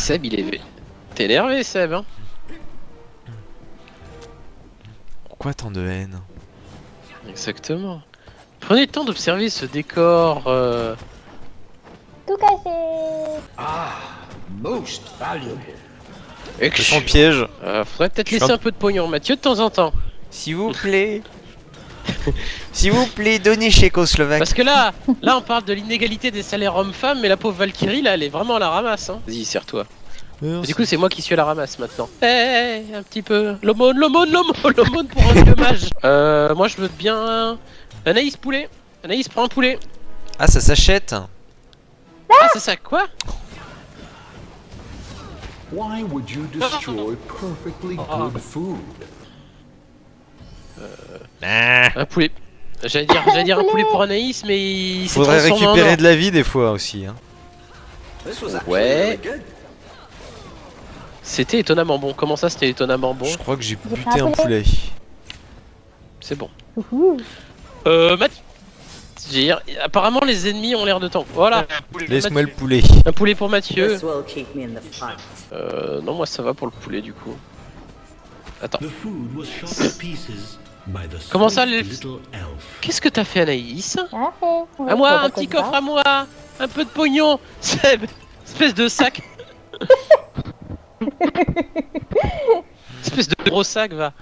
Seb, il est... T'es énervé, Seb, hein Pourquoi tant de haine Exactement. Prenez le temps d'observer ce décor. euh, Tout cassé. Most valuable. et que son piège. Euh, faudrait peut-être laisser un- un peu de pognon, Mathieu, de temps en temps. S'il vous plaît. S'il vous plaît, donnez Tchécoslovaque. Parce que là, là, on parle de l'inégalité des salaires hommes-femmes, mais la pauvre Valkyrie, là, elle est vraiment à la ramasse. Hein. Vas-y, serre-toi. Du coup, c'est moi qui suis à la ramasse maintenant. Eh, un petit peu. L'aumône, l'aumône, l'aumône, l'aumône pour un vieux mage. Euh, moi, je veux bien. Anaïs, poulet. Anaïs, prends un poulet. Ah, ça s'achète. Ah, c'est ça, quoi? Why would you destroy perfectly good food? Ah. Un poulet. J'allais dire, j'allais dire un poulet pour Anaïs, mais il s'est Faudrait en récupérer de la vie des fois aussi. Hein. Ouais. C'était étonnamment bon. Comment ça, c'était étonnamment bon? Je crois que j'ai buté un poulet. C'est bon. Euh, apparemment les ennemis ont l'air de temps. Voilà, Laisse-moi le poulet. un poulet pour Mathieu. Euh, non, moi ça va pour le poulet du coup. Attends, Comment ça, elf. qu'est-ce que t'as fait Anaïs Bien fait. Oui, À moi, un bah, petit coffre à moi Un peu de pognon Seb Espèce de sac Espèce de gros sac, va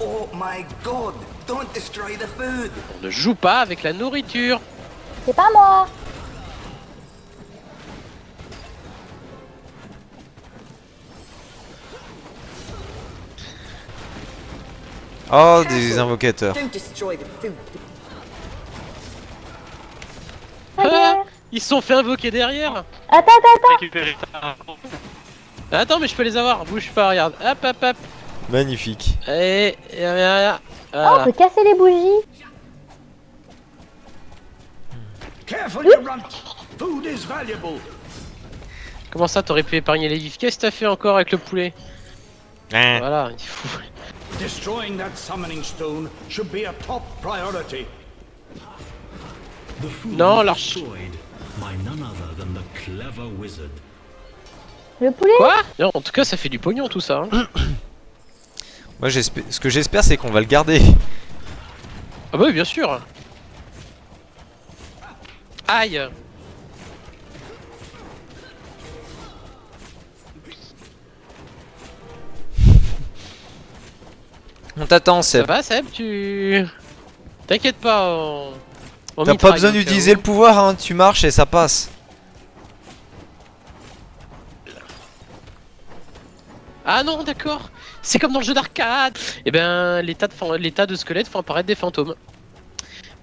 Oh my god! Don't destroy the food! On ne joue pas avec la nourriture C'est pas moi. Oh, des invocateurs. Ah Ils se sont fait invoquer derrière Attends, attends, attends. Attends, mais je peux les avoir, bouge pas, regarde Hop, hop, hop Magnifique. Et... et- et- Oh, on Voilà peut casser les bougies. Careful, you runt! Food is valuable! Comment ça, t'aurais pu épargner les vifs Qu'est-ce que t'as fait encore avec le poulet? Ah. Voilà, il faut... Destroying that summoning stone should be a top priority. The food Non, was l'arch- destroyed by none other than the clever wizard. Le poulet. Quoi Non, en tout cas, ça fait du pognon tout ça. hein. Moi, j'espère. Ce que j'espère, c'est qu'on va le garder. Ah bah oui, bien sûr. Aïe. On t'attend, Ça Seb. va, Seb Tu... T'inquiète pas. On... on T'as pas besoin d'utiliser le pouvoir, hein. Tu marches et ça passe. Ah non, d'accord. C'est comme dans le jeu d'arcade. Et ben, les tas de, de squelettes font apparaître des fantômes.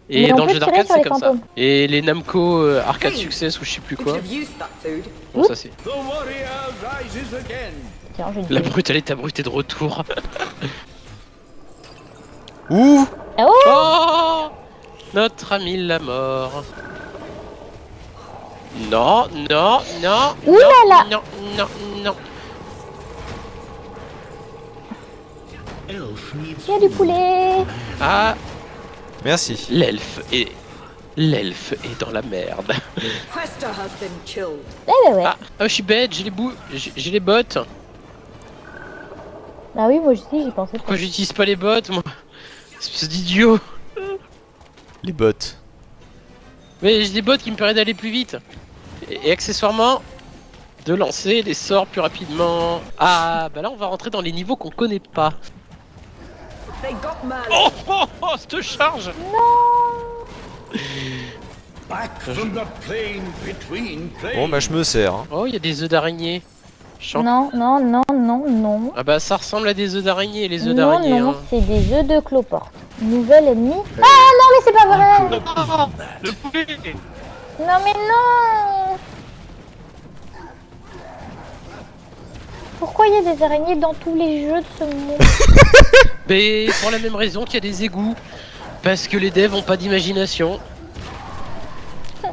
Et dans le jeu d'arcade, c'est comme ça. Et les Namco euh, Arcade Success ou je sais plus quoi. Bon, ça c'est. Tiens, je La brute, elle est abrutée de retour. Ouh Ah oh Oh Notre ami la mort. Non, non, non. Ouh là non, là. Non, non, non. Il y a du poulet. Ah, Merci. l'elfe est. L'elfe est dans la merde. Eh ben ouais. Ah, ah, je suis bête, j'ai les bouts, j'ai les bottes. Bah oui, moi aussi, j'y pensais pas. Pourquoi j'utilise pas les bottes, moi? Espèce d'idiot. Les bottes. Mais j'ai des bottes qui me permettent d'aller plus vite. Et, et accessoirement, de lancer les sorts plus rapidement. Ah, bah là, on va rentrer dans les niveaux qu'on connaît pas. Oh, oh, oh, cette charge between planes! Bon, bah, je me sers. hein. Oh, il y a des œufs d'araignée. Chant- Non, non, non, non, non. Ah bah ça ressemble à des œufs d'araignée, les œufs Non, d'araignée. non, hein. c'est des œufs de cloporte. Nouvel ennemi. Ah non, mais c'est pas vrai Le poulet Non, mais non Pourquoi il y a des araignées dans tous les jeux de ce monde Mais pour la même raison qu'il y a des égouts. Parce que les devs ont pas d'imagination.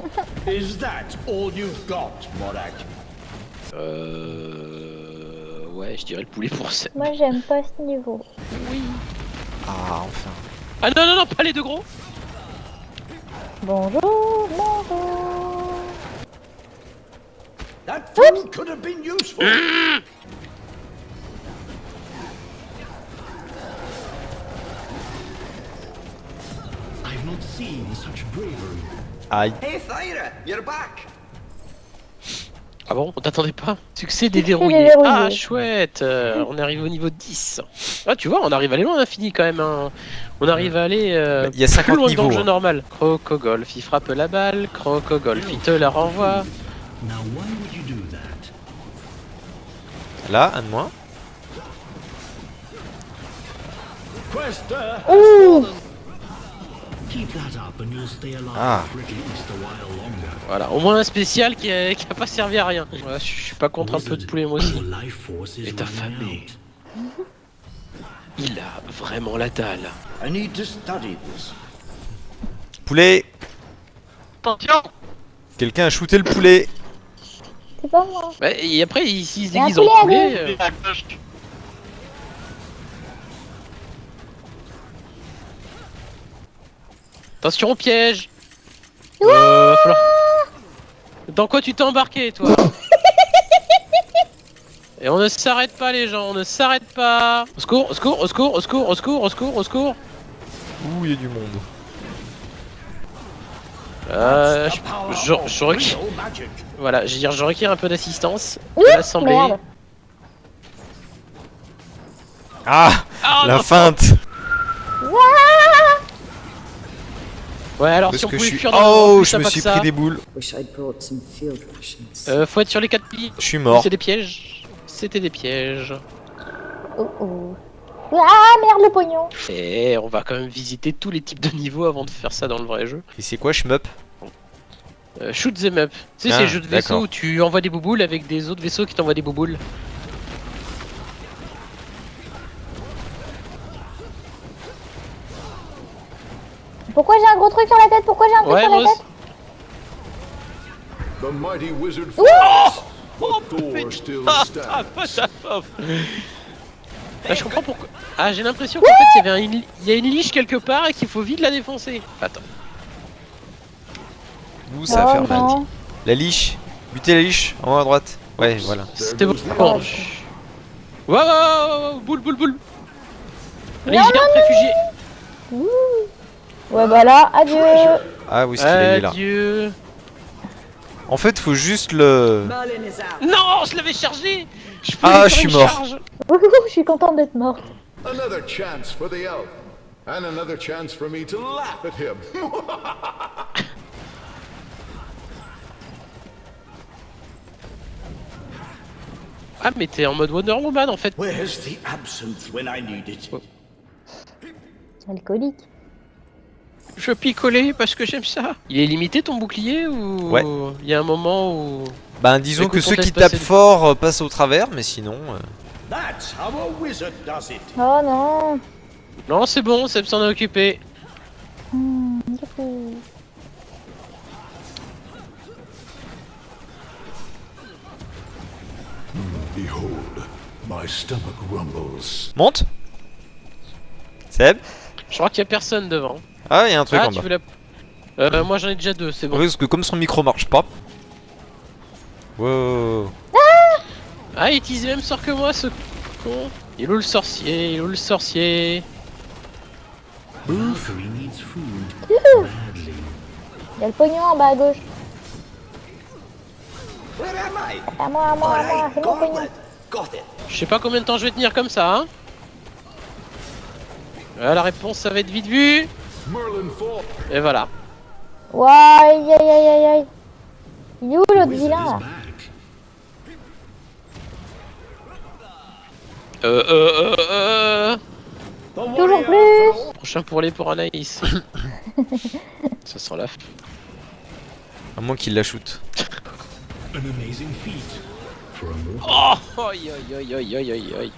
Is that all you've got, Morak? Euh... Ouais, je dirais le poulet pour ça. Moi, j'aime pas ce niveau. Oui. Ah, enfin. Ah non, non, non, pas les deux gros Bonjour, bonjour. That could have been useful. I've not seen such bravery. Aïe. Hey, Thyra, you're back. Ah bon On t'attendait pas? Succès déverrouillé. déverrouillé. Ah chouette euh, On arrive au niveau 10. Ah tu vois, on arrive à aller loin à l'infini quand même. hein. On arrive à aller euh, Bah, il y a plus 50 loin que dans niveaux, le jeu hein. normal. Crocogolf, il frappe la balle. Crocogolf, il te la renvoie. Now why would you do that? Là, un de moins. Ouh Ah. for at least a while longer. Voilà, au moins un spécial qui a, qui a pas servi à rien. Ouais, je suis pas contre un peu de poulet moi aussi. Famille. out. Il a vraiment la dalle. Poulet Attention Quelqu'un a shooté le poulet C'est pas moi. Ouais, Et après, il- s'il se déguise en poulet euh, Attention au piège Euh, va falloir- Dans quoi tu t'es embarqué, toi Et on ne s'arrête pas, les gens, on ne s'arrête pas Au secours, au secours, au secours, au secours, au secours, au secours, au secours Ouh, il y a du monde. Euh, je, je. Voilà, je veux dire, je requiers un peu d'assistance de l'assemblée. Ah Ah, La non. feinte Ouais, alors Parce si on que je pouvait suis... fuir dans le Oh, plus je me suis ça. pris des boules. Euh, faut être sur les 4 pieds. Je suis mort. C'est des pièges. C'était des pièges. Oh oh. Ah merde le pognon. Et on va quand même visiter tous les types de niveaux avant de faire ça dans le vrai jeu. Et c'est quoi, shmup? Euh, shoot them up. Tu sais, Ah, c'est le jeu de vaisseau où tu envoies des bouboules avec des autres vaisseaux qui t'envoient des bouboules. Pourquoi j'ai truc sur la tête Pourquoi j'ai un truc Ouais, sur moi la tête The mighty wizard falls, but Thor still Ah, stands. Ah, je comprends pourquoi. Ah, j'ai l'impression qu'en fait, il y avait un- il y a une liche quelque part et qu'il faut vite la défoncer. Attends. Ouh, ça va Oh faire mal. La liche Butez la liche, en haut à droite. Ouais, voilà. C'était bon. wow, boule, boule, boule. Allez, Non, je garde réfugié. Ouais bah là, adieu. Ah, où est-ce qu'il est là Adieu. En fait, faut juste le... Non, je l'avais chargé. Je Ah, je suis mort. charge. je suis contente d'être morte. Another chance for the elf. And another chance for me to laugh at him. Ah, mais t'es en mode Wonder Woman en fait. Where's the absinthe when I need it? Alcoolique. Je picolais parce que j'aime ça. Il est limité ton bouclier ou Ouais. il y a un moment où Ben, disons Écoute, que ceux qui tapent fort euh, passent au travers, mais sinon... euh, That's how a wizard does it. Oh non. Non, c'est bon, Seb s'en a occupé. Hmm. Behold, my stomach rumbles. Monte? Seb? Je crois qu'il y a personne devant. Ah, il y a un truc ah, en tu bas. veux la euh, moi j'en ai déjà deux, c'est bon. Ouais, Parce que comme son micro marche pas... Wow. Ah, il utilise le même sort que moi, ce con. Il est où le sorcier? Il est où le sorcier? Il y a le pognon en bas à gauche. Where am I? À moi, à moi, à moi. C'est mon pognon. Je sais pas combien de temps je vais tenir comme ça, hein Ah, La réponse, ça va être vite vu. Merlin fall. Et voilà. Ouais, aïe aïe aïe aïe aïe. Il est où l'autre vilain là? Euh, euh, euh, euh... Toujours plus Prochain pour les pour Anaïs. ça sent la f... À moins qu'il la shoot. Oh Aïe aïe aïe aïe aïe aïe aïe.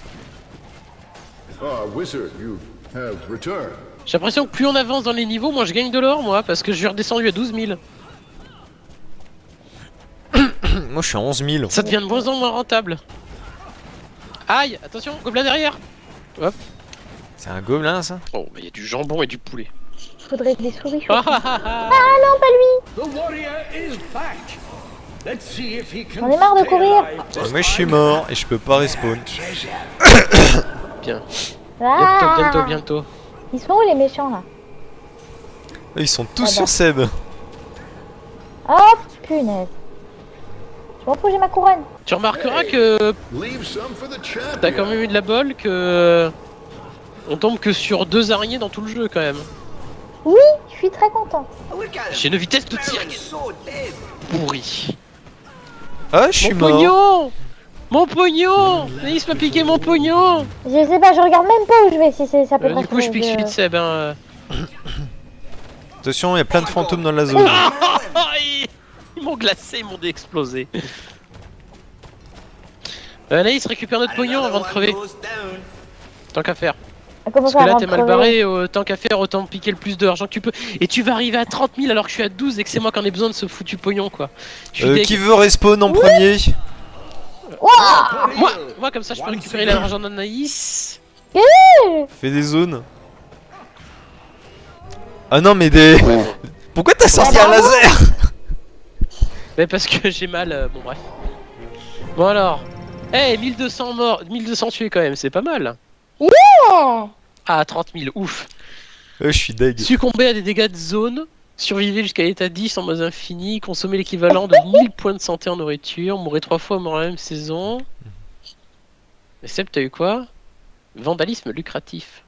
Ah, wizard, you have returned. J'ai l'impression que plus on avance dans les niveaux, moins je gagne de l'or moi, parce que je suis redescendu à 12 000. Moi, je suis à 11 000. Ça devient de moins en moins rentable. Aïe Attention, gobelin derrière C'est un gobelin, ça Oh, bah il y a du jambon et du poulet. Faudrait que les souris Ah ah ah ah non, pas lui J'en ai marre de courir. alive. Moi je suis mort et je peux pas respawn. Bien. Ah Bientôt, bientôt, bientôt. Ils sont où les méchants là Ils sont tous Ah sur Seb. Oh punaise. Je m'en fous, j'ai ma couronne. Tu remarqueras que t'as quand même eu de la bol que. On tombe que sur deux araignées dans tout le jeu quand même. Oui, je suis très content. J'ai une vitesse de tir pourrie. Ah, je suis Mon mort. Pognon Mon pognon Naïs m'a piqué mon pognon Je sais pas, je regarde même pas où je vais si c'est ça peut Euh, Du coup, je pique celui de Seb. Hein. euh. Attention, il y a plein de fantômes dans la zone. Ah, ils ils m'ont glacé, ils m'ont déexplosé. Euh, Naïs, récupère notre pognon avant de crever. Tant qu'à faire. Comment Parce que là, t'es mal barré, euh, tant qu'à faire, autant piquer le plus d'argent que tu peux. Et tu vas arriver à 30 000 alors que je suis à 12 et que c'est moi qui en ai besoin de ce foutu pognon, quoi. Je suis Euh, qui veut respawn en premier? Moi, moi, comme ça, je peux récupérer l'argent d'Anaïs. Fais des zones. Ah non, mais des. Pourquoi t'as sorti un laser Mais parce que j'ai mal, euh, bon bref. Bon alors. Eh, 1200 morts, 1200 tués quand même, c'est pas mal. Yeah Ah, 30 000, ouf. Euh, Je suis deg. Succomber à des dégâts de zone, survivre jusqu'à l'état 10 en mode infini, consommer l'équivalent de 1000 points de santé en nourriture, mourir trois fois mort la même saison. Mais Seb, t'as eu quoi? Vandalisme lucratif.